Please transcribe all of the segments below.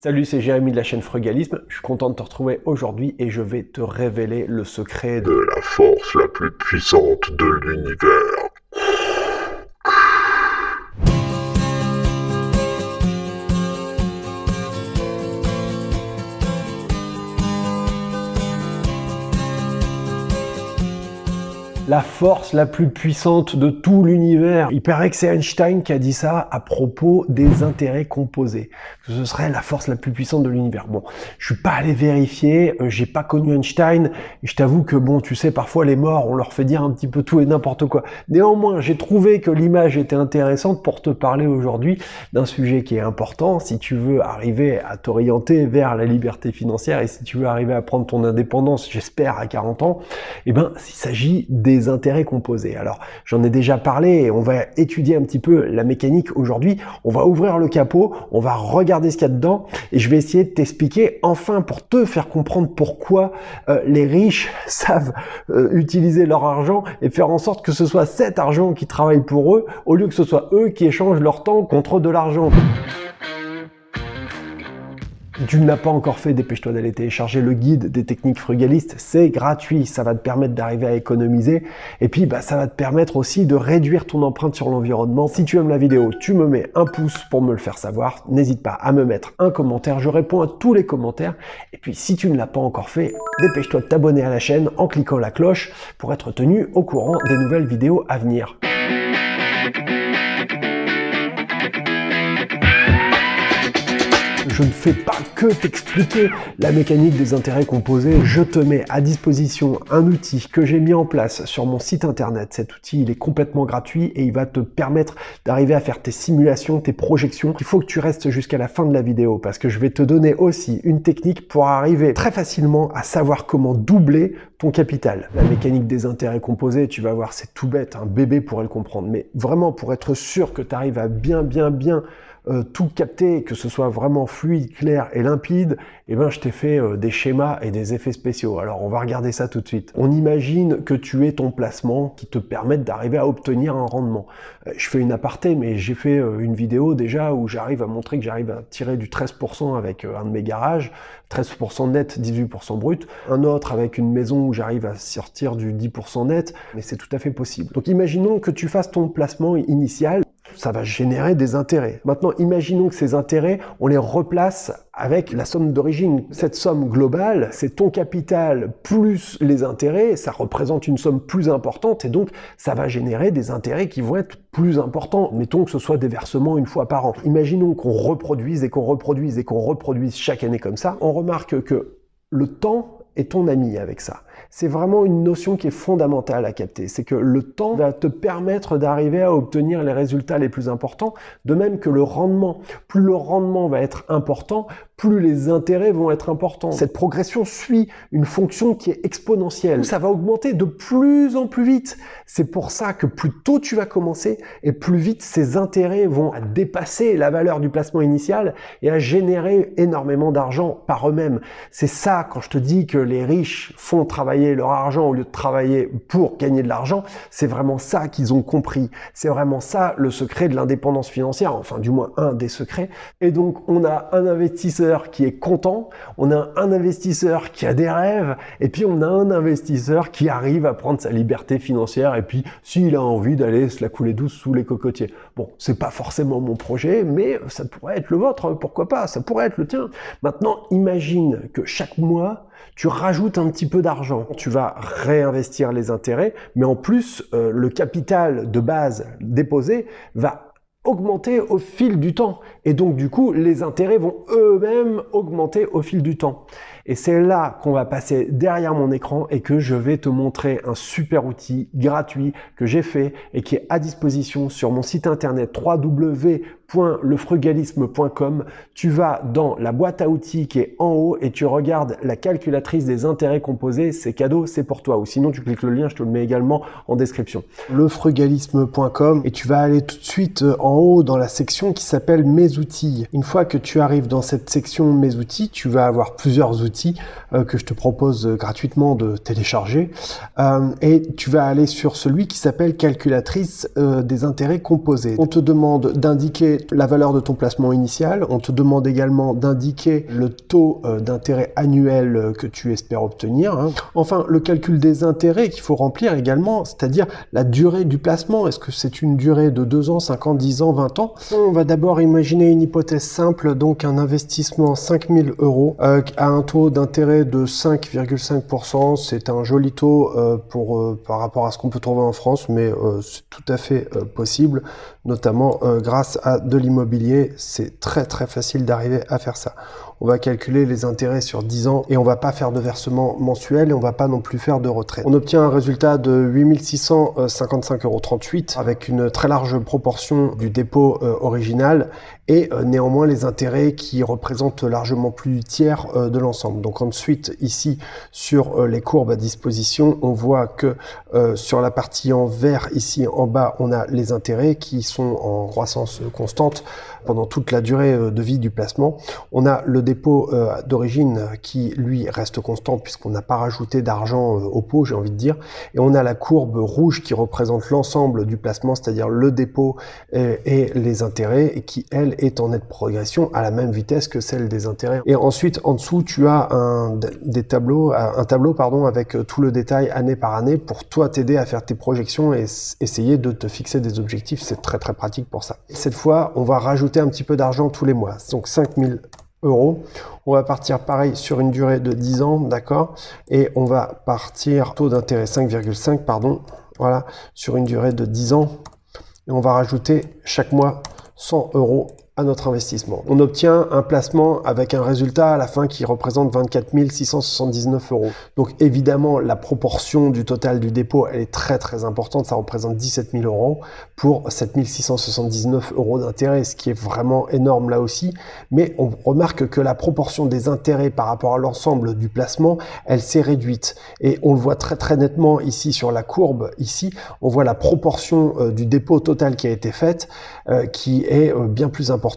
Salut, c'est Jérémy de la chaîne Frugalisme. Je suis content de te retrouver aujourd'hui et je vais te révéler le secret de la force la plus puissante de l'univers. La force la plus puissante de tout l'univers. Il paraît que c'est Einstein qui a dit ça à propos des intérêts composés. Ce serait la force la plus puissante de l'univers. Bon, je suis pas allé vérifier, euh, j'ai pas connu Einstein, je t'avoue que bon, tu sais, parfois les morts, on leur fait dire un petit peu tout et n'importe quoi. Néanmoins, j'ai trouvé que l'image était intéressante pour te parler aujourd'hui d'un sujet qui est important si tu veux arriver à t'orienter vers la liberté financière et si tu veux arriver à prendre ton indépendance, j'espère, à 40 ans, eh ben, il s'agit des intérêts composés. Alors, j'en ai déjà parlé et on va étudier un petit peu la mécanique aujourd'hui. On va ouvrir le capot, on va regarder ce qu'il y a dedans et je vais essayer de t'expliquer enfin pour te faire comprendre pourquoi euh, les riches savent euh, utiliser leur argent et faire en sorte que ce soit cet argent qui travaille pour eux au lieu que ce soit eux qui échangent leur temps contre de l'argent tu ne l'as pas encore fait, dépêche-toi d'aller télécharger le guide des techniques frugalistes. C'est gratuit, ça va te permettre d'arriver à économiser. Et puis, bah, ça va te permettre aussi de réduire ton empreinte sur l'environnement. Si tu aimes la vidéo, tu me mets un pouce pour me le faire savoir. N'hésite pas à me mettre un commentaire. Je réponds à tous les commentaires. Et puis, si tu ne l'as pas encore fait, dépêche-toi de t'abonner à la chaîne en cliquant la cloche pour être tenu au courant des nouvelles vidéos à venir. Je ne fais pas que t'expliquer la mécanique des intérêts composés, je te mets à disposition un outil que j'ai mis en place sur mon site internet. Cet outil, il est complètement gratuit et il va te permettre d'arriver à faire tes simulations, tes projections. Il faut que tu restes jusqu'à la fin de la vidéo parce que je vais te donner aussi une technique pour arriver très facilement à savoir comment doubler ton capital. La mécanique des intérêts composés, tu vas voir, c'est tout bête, un bébé pourrait le comprendre. Mais vraiment, pour être sûr que tu arrives à bien, bien, bien euh, tout capter, que ce soit vraiment fluide, clair et limpide, eh ben, je t'ai fait euh, des schémas et des effets spéciaux. Alors, on va regarder ça tout de suite. On imagine que tu es ton placement qui te permette d'arriver à obtenir un rendement. Euh, je fais une aparté, mais j'ai fait une vidéo déjà où j'arrive à montrer que j'arrive à tirer du 13% avec un de mes garages, 13% net, 18% brut. Un autre avec une maison où j'arrive à sortir du 10% net, mais c'est tout à fait possible. Donc, imaginons que tu fasses ton placement initial ça va générer des intérêts. Maintenant, imaginons que ces intérêts, on les replace avec la somme d'origine. Cette somme globale, c'est ton capital plus les intérêts, ça représente une somme plus importante et donc ça va générer des intérêts qui vont être plus importants. Mettons que ce soit des versements une fois par an. Imaginons qu'on reproduise et qu'on reproduise et qu'on reproduise chaque année comme ça. On remarque que le temps est ton ami avec ça c'est vraiment une notion qui est fondamentale à capter. C'est que le temps va te permettre d'arriver à obtenir les résultats les plus importants, de même que le rendement. Plus le rendement va être important, plus les intérêts vont être importants. Cette progression suit une fonction qui est exponentielle. Ça va augmenter de plus en plus vite. C'est pour ça que plus tôt tu vas commencer et plus vite ces intérêts vont dépasser la valeur du placement initial et à générer énormément d'argent par eux-mêmes. C'est ça quand je te dis que les riches font travailler leur argent au lieu de travailler pour gagner de l'argent. C'est vraiment ça qu'ils ont compris. C'est vraiment ça le secret de l'indépendance financière, enfin du moins un des secrets. Et donc on a un investisseur qui est content, on a un investisseur qui a des rêves, et puis on a un investisseur qui arrive à prendre sa liberté financière, et puis s'il a envie d'aller se la couler douce sous les cocotiers. Bon, c'est pas forcément mon projet, mais ça pourrait être le vôtre, pourquoi pas, ça pourrait être le tien. Maintenant, imagine que chaque mois, tu rajoutes un petit peu d'argent. Tu vas réinvestir les intérêts, mais en plus, euh, le capital de base déposé va augmenter au fil du temps. Et donc, du coup, les intérêts vont eux-mêmes augmenter au fil du temps. Et c'est là qu'on va passer derrière mon écran et que je vais te montrer un super outil gratuit que j'ai fait et qui est à disposition sur mon site internet www.lefrugalisme.com. Tu vas dans la boîte à outils qui est en haut et tu regardes la calculatrice des intérêts composés. C'est cadeau, c'est pour toi. Ou sinon, tu cliques le lien, je te le mets également en description. Lefrugalisme.com et tu vas aller tout de suite euh, en haut dans la section qui s'appelle Mes outils. Une fois que tu arrives dans cette section Mes outils, tu vas avoir plusieurs outils euh, que je te propose gratuitement de télécharger. Euh, et tu vas aller sur celui qui s'appelle calculatrice euh, des intérêts composés. On te demande d'indiquer indiquer la valeur de ton placement initial. On te demande également d'indiquer le taux euh, d'intérêt annuel euh, que tu espères obtenir. Hein. Enfin, le calcul des intérêts qu'il faut remplir également, c'est-à-dire la durée du placement. Est-ce que c'est une durée de 2 ans, 5 ans, 10 ans, 20 ans? On va d'abord imaginer une hypothèse simple, donc un investissement 5000 euros euh, à un taux d'intérêt de 5,5%. C'est un joli taux pour, par rapport à ce qu'on peut trouver en France, mais c'est tout à fait possible, notamment grâce à de l'immobilier. C'est très très facile d'arriver à faire ça on va calculer les intérêts sur 10 ans et on va pas faire de versement mensuel et on va pas non plus faire de retraite. On obtient un résultat de 8655,38 euros avec une très large proportion du dépôt euh, original et euh, néanmoins les intérêts qui représentent largement plus du tiers euh, de l'ensemble. Donc ensuite ici sur les courbes à disposition, on voit que sur la partie en vert ici en bas, on a les intérêts qui sont en croissance constante pendant toute la durée de vie du placement. On a le dépôt euh, d'origine qui, lui, reste constant puisqu'on n'a pas rajouté d'argent euh, au pot, j'ai envie de dire. Et on a la courbe rouge qui représente l'ensemble du placement, c'est-à-dire le dépôt et, les intérêts, et qui, elle, est en nette progression à la même vitesse que celle des intérêts. Et ensuite, en dessous, tu as un, des tableaux, un tableau pardon, avec euh, tout le détail année par année pour toi t'aider à faire tes projections et essayer de te fixer des objectifs. C'est très très pratique pour ça. Cette fois, on va rajouter un petit peu d'argent tous les mois. Donc 5000 euros. On va partir pareil sur une durée de 10 ans, d'accord? Et on va partir taux d'intérêt 5,5, pardon, voilà, sur une durée de 10 ans. Et on va rajouter chaque mois 100 euros notre investissement. On obtient un placement avec un résultat à la fin qui représente 24 679 euros. Donc évidemment, la proportion du total du dépôt, elle est très très importante. Ça représente 17 000 euros pour 7 679 euros d'intérêt, ce qui est vraiment énorme là aussi. Mais on remarque que la proportion des intérêts par rapport à l'ensemble du placement, elle s'est réduite. Et on le voit très très nettement ici sur la courbe. Ici, on voit la proportion euh, du dépôt total qui a été faite, euh, qui est euh, bien plus importante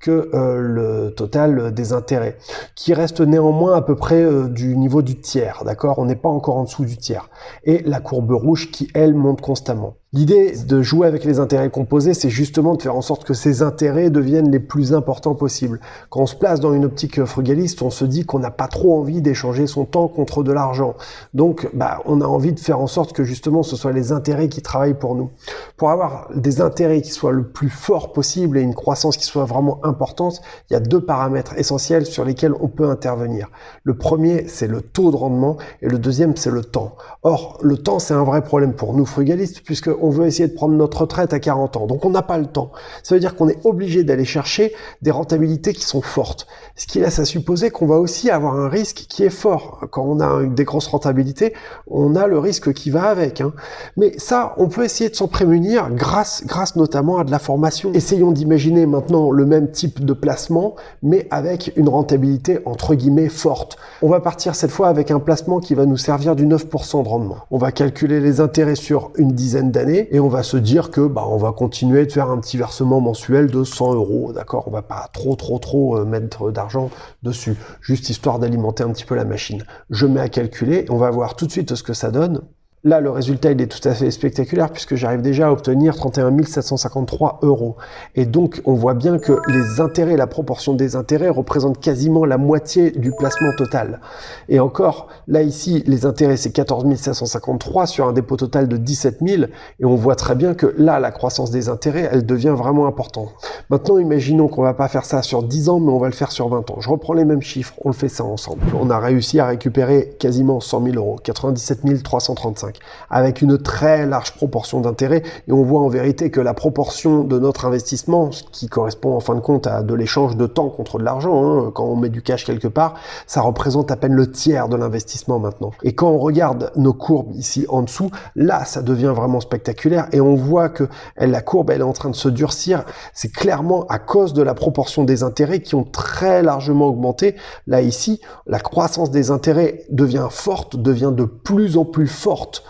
que euh, le total des intérêts, qui reste néanmoins à peu près euh, du niveau du tiers, d'accord? On n'est pas encore en dessous du tiers. Et la courbe rouge qui, elle, monte constamment. L'idée de jouer avec les intérêts composés, c'est justement de faire en sorte que ces intérêts deviennent les plus importants possibles. Quand on se place dans une optique frugaliste, on se dit qu'on n'a pas trop envie d'échanger son temps contre de l'argent. Donc, bah, on a envie de faire en sorte que justement ce soit les intérêts qui travaillent pour nous. Pour avoir des intérêts qui soient le plus fort possible et une croissance qui soit vraiment importante, il y a deux paramètres essentiels sur lesquels on peut intervenir. Le premier, c'est le taux de rendement et le deuxième, c'est le temps. Or, le temps, c'est un vrai problème pour nous frugalistes puisque veut essayer de prendre notre retraite à 40 ans. Donc on n'a pas le temps. Ça veut dire qu'on est obligé d'aller chercher des rentabilités qui sont fortes. Ce qui laisse à supposer qu'on va aussi avoir un risque qui est fort. Quand on a des grosses rentabilités, on a le risque qui va avec. Hein. Mais ça, on peut essayer de s'en prémunir grâce, grâce notamment à de la formation. Essayons d'imaginer maintenant le même type de placement, mais avec une rentabilité entre guillemets forte. On va partir cette fois avec un placement qui va nous servir du 9% de rendement. On va calculer les intérêts sur une dizaine d'années et on va se dire que bah, on va continuer de faire un petit versement mensuel de 100 euros, d'accord? On va pas trop trop trop euh, mettre d'argent dessus, juste histoire d'alimenter un petit peu la machine. Je mets à calculer, on va voir tout de suite ce que ça donne. Là, le résultat, il est tout à fait spectaculaire puisque j'arrive déjà à obtenir 31 753 euros. Et donc, on voit bien que les intérêts, la proportion des intérêts représente quasiment la moitié du placement total. Et encore, là, ici, les intérêts, c'est 14 753 sur un dépôt total de 17 000. Et on voit très bien que là, la croissance des intérêts, elle devient vraiment importante. Maintenant, imaginons qu'on va pas faire ça sur 10 ans, mais on va le faire sur 20 ans. Je reprends les mêmes chiffres, on le fait ça ensemble. On a réussi à récupérer quasiment 100 000 euros, 97 335 avec une très large proportion d'intérêt. Et on voit en vérité que la proportion de notre investissement, ce qui correspond en fin de compte à de l'échange de temps contre de l'argent, hein, quand on met du cash quelque part, ça représente à peine le tiers de l'investissement maintenant. Et quand on regarde nos courbes ici en dessous, là, ça devient vraiment spectaculaire et on voit que la courbe, elle est en train de se durcir. C'est clairement à cause de la proportion des intérêts qui ont très largement augmenté. Là, ici, la croissance des intérêts devient forte, devient de plus en plus forte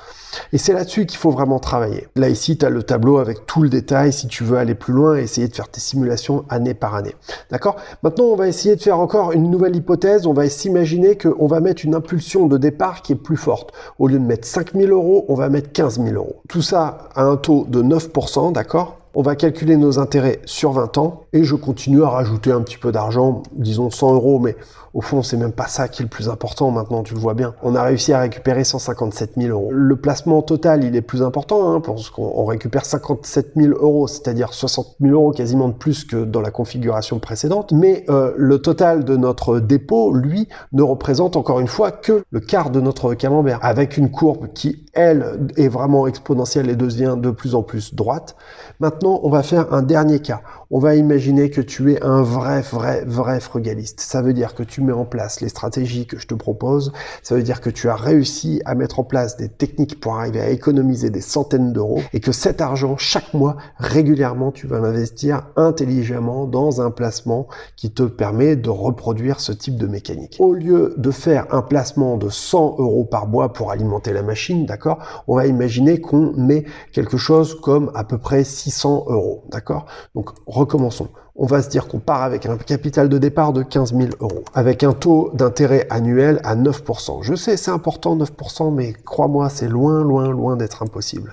et c'est là-dessus qu'il faut vraiment travailler. Là, ici, tu as le tableau avec tout le détail si tu veux aller plus loin et essayer de faire tes simulations année par année. D'accord? Maintenant, on va essayer de faire encore une nouvelle hypothèse. On va s'imaginer qu'on va mettre une impulsion de départ qui est plus forte. Au lieu de mettre 5000 euros, on va mettre 15 000 euros. Tout ça à un taux de 9%, d'accord? On va calculer nos intérêts sur 20 ans et je continue à rajouter un petit peu d'argent, disons 100 euros, mais au fond, c'est même pas ça qui est le plus important maintenant, tu le vois bien. On a réussi à récupérer 157 000 euros. Le placement total, il est plus important, hein, parce qu'on récupère 57 000 euros, c'est-à-dire 60 000 euros quasiment de plus que dans la configuration précédente, mais euh, le total de notre dépôt, lui, ne représente encore une fois que le quart de notre camembert, avec une courbe qui, elle, est vraiment exponentielle et devient de plus en plus droite. Maintenant, on va faire un dernier cas. On va imaginer que tu es un vrai, vrai, vrai frugaliste. Ça veut dire que tu mets en place les stratégies que je te propose. Ça veut dire que tu as réussi à mettre en place des techniques pour arriver à économiser des centaines d'euros et que cet argent, chaque mois, régulièrement, tu vas l'investir intelligemment dans un placement qui te permet de reproduire ce type de mécanique. Au lieu de faire un placement de 100 euros par mois pour alimenter la machine, d'accord, on va imaginer qu'on met quelque chose comme à peu près 600 euros, d'accord? Donc, recommençons. On va se dire qu'on part avec un capital de départ de 15 000 euros, avec un taux d'intérêt annuel à 9%. Je sais, c'est important 9%, mais crois-moi, c'est loin, loin, loin d'être impossible.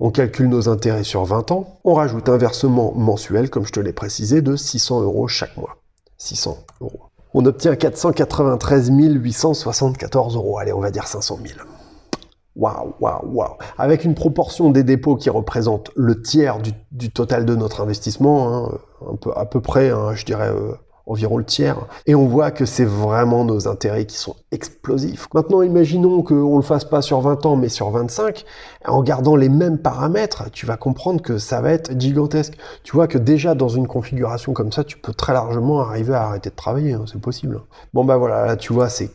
On calcule nos intérêts sur 20 ans, on rajoute un versement mensuel, comme je te l'ai précisé, de 600 euros chaque mois. 600 euros. On obtient 493 874 euros. Allez, on va dire 500 000. Waouh, waouh, waouh. Avec une proportion des dépôts qui représente le tiers du, total de notre investissement, hein, un peu, à peu près, hein, je dirais euh, environ le tiers. Et on voit que c'est vraiment nos intérêts qui sont explosifs. Maintenant, imaginons qu'on ne le fasse pas sur 20 ans, mais sur 25. En gardant les mêmes paramètres, tu vas comprendre que ça va être gigantesque. Tu vois que déjà dans une configuration comme ça, tu peux très largement arriver à arrêter de travailler. Hein, c'est possible. Bon bah voilà, là tu vois, c'est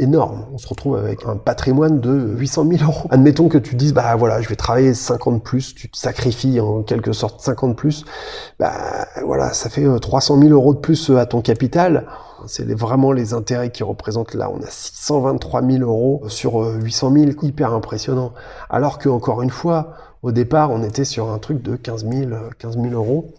énorme. On se retrouve avec un patrimoine de 800 000 euros. Admettons que tu dises, bah voilà, je vais travailler 50 plus, tu te sacrifies en quelque sorte 50 plus, bah voilà, ça fait 300 euh, 000 euros de plus euh, à ton capital. C'est vraiment les intérêts qui représentent là. On a 623 000 euros sur 800 euh, 000, hyper impressionnant. Alors que encore une fois, au départ, on était sur un truc de 15 000, 15 000 euros.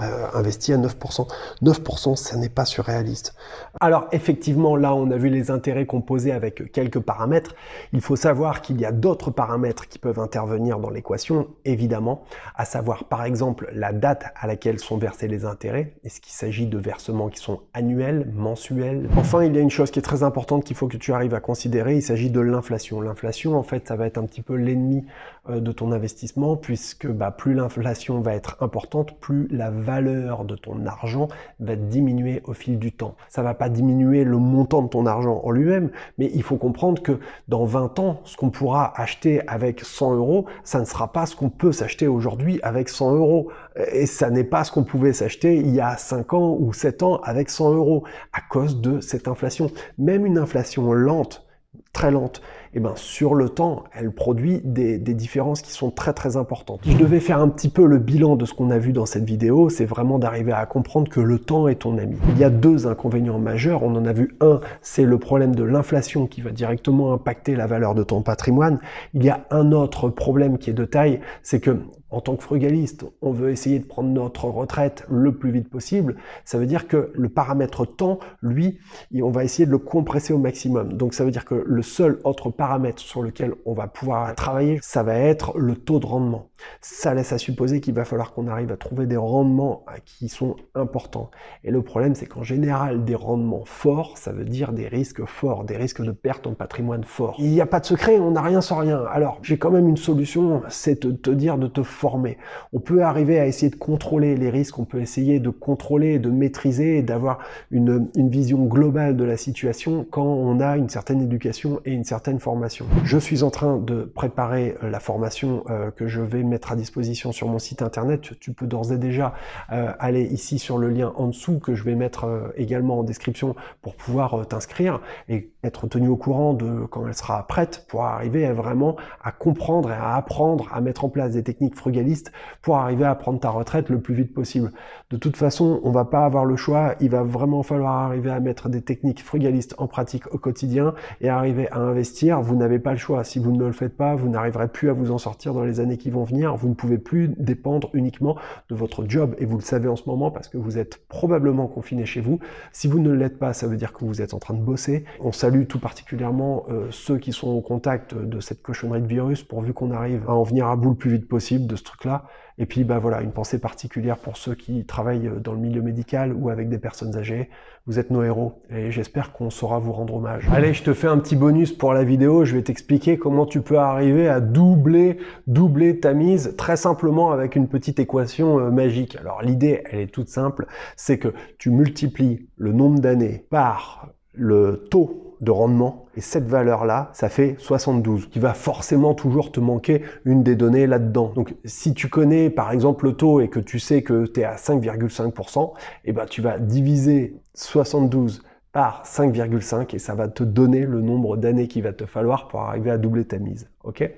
Euh, investi à 9%. 9%, ça n'est pas surréaliste. Alors effectivement, là, on a vu les intérêts composés avec quelques paramètres. Il faut savoir qu'il y a d'autres paramètres qui peuvent intervenir dans l'équation, évidemment, à savoir par exemple la date à laquelle sont versés les intérêts. Est-ce qu'il s'agit de versements qui sont annuels, mensuels? Enfin, il y a une chose qui est très importante qu'il faut que tu arrives à considérer, il s'agit de l'inflation. L'inflation, en fait, ça va être un petit peu l'ennemi de ton investissement, puisque bah, plus l'inflation va être importante, plus la valeur de ton argent va diminuer au fil du temps. Ça va pas diminuer le montant de ton argent en lui-même, mais il faut comprendre que dans 20 ans, ce qu'on pourra acheter avec 100 euros, ça ne sera pas ce qu'on peut s'acheter aujourd'hui avec 100 euros. Et ça n'est pas ce qu'on pouvait s'acheter il y a 5 ans ou 7 ans avec 100 euros à cause de cette inflation. Même une inflation lente, très lente, eh ben sur le temps, elle produit des, des, différences qui sont très très importantes. Je devais faire un petit peu le bilan de ce qu'on a vu dans cette vidéo, c'est vraiment d'arriver à comprendre que le temps est ton ami. Il y a deux inconvénients majeurs, on en a vu un, c'est le problème de l'inflation qui va directement impacter la valeur de ton patrimoine. Il y a un autre problème qui est de taille, c'est que en tant que frugaliste, on veut essayer de prendre notre retraite le plus vite possible. Ça veut dire que le paramètre temps, lui, on va essayer de le compresser au maximum. Donc ça veut dire que le seul autre paramètre sur lequel on va pouvoir travailler, ça va être le taux de rendement. Ça laisse à supposer qu'il va falloir qu'on arrive à trouver des rendements qui sont importants. Et le problème, c'est qu'en général, des rendements forts, ça veut dire des risques forts, des risques de perte en patrimoine fort. Il n'y a pas de secret, on n'a rien sans rien. Alors, j'ai quand même une solution, c'est de te dire de te former. On peut arriver à essayer de contrôler les risques, on peut essayer de contrôler, de maîtriser d'avoir une, une vision globale de la situation quand on a une certaine éducation et une certaine formation. Je suis en train de préparer la formation euh, que je vais mettre à disposition sur mon site internet. Tu peux d'ores et déjà euh, aller ici sur le lien en dessous que je vais mettre euh, également en description pour pouvoir euh, t'inscrire et être tenu au courant de quand elle sera prête pour arriver à vraiment à comprendre et à apprendre à mettre en place des techniques frugalistes pour arriver à prendre ta retraite le plus vite possible. De toute façon, on va pas avoir le choix. Il va vraiment falloir arriver à mettre des techniques frugalistes en pratique au quotidien et arriver à investir. Vous n'avez pas le choix. Si vous ne le faites pas, vous n'arriverez plus à vous en sortir dans les années qui vont venir vous ne pouvez plus dépendre uniquement de votre job, et vous le savez en ce moment parce que vous êtes probablement confiné chez vous. Si vous ne l'êtes pas, ça veut dire que vous êtes en train de bosser. On salue tout particulièrement euh, ceux qui sont au contact de cette cochonnerie de virus, pourvu qu'on arrive à en venir à bout le plus vite possible de ce truc-là. Et puis bah voilà, une pensée particulière pour ceux qui travaillent dans le milieu médical ou avec des personnes âgées. Vous êtes nos héros et j'espère qu'on saura vous rendre hommage. Allez, je te fais un petit bonus pour la vidéo. Je vais t'expliquer comment tu peux arriver à doubler, doubler ta mise très simplement avec une petite équation euh, magique. Alors l'idée, elle est toute simple, c'est que tu multiplies le nombre d'années par le taux de rendement. Et cette valeur-là, ça fait 72. Il va forcément toujours te manquer une des données là-dedans. Donc, si tu connais par exemple le taux et que tu sais que tu es à 5,5%, eh ben, tu vas diviser 72 par 5,5 et ça va te donner le nombre d'années qu'il va te falloir pour arriver à doubler ta mise. Ok?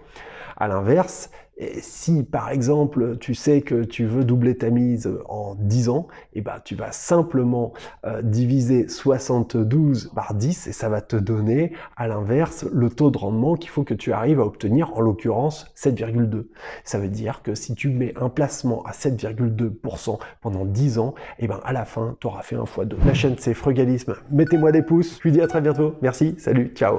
À l'inverse, si par exemple tu sais que tu veux doubler ta mise en 10 ans, et eh ben, tu vas simplement euh, diviser 72 par 10 et ça va te donner à l'inverse le taux de rendement qu'il faut que tu arrives à obtenir, en l'occurrence 7,2. Ça veut dire que si tu mets un placement à 7,2% pendant 10 ans, et eh ben à la fin tu auras fait un x2. La chaîne c'est Frugalisme, mettez-moi des pouces, je vous dis à très bientôt, merci, salut, ciao